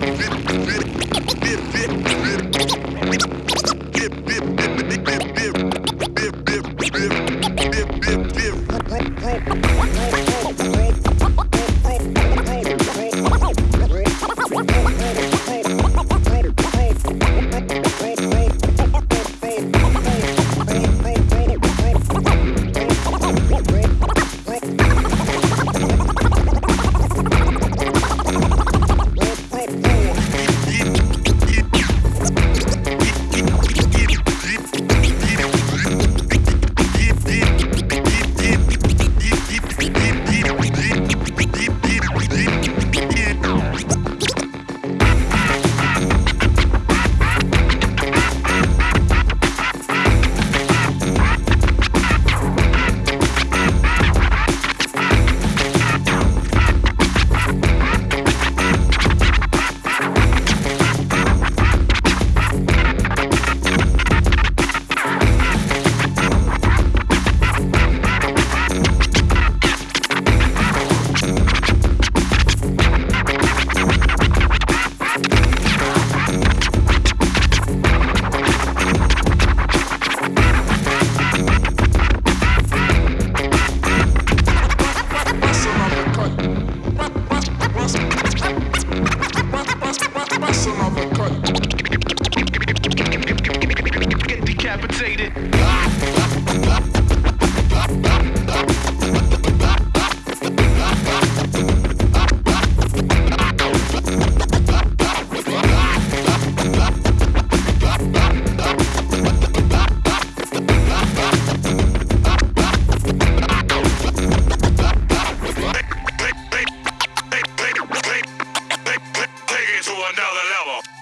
Bip, bip, bip, bip, another level.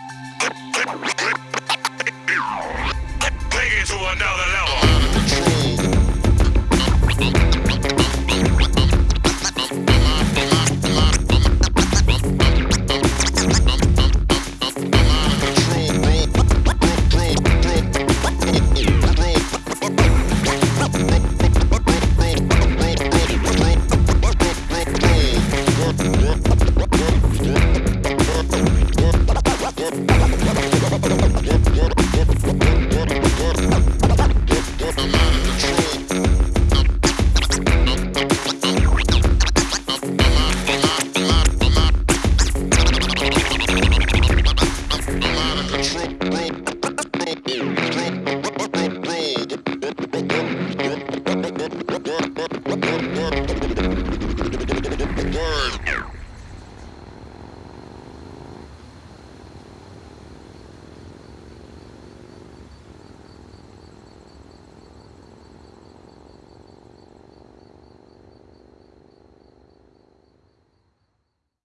out of.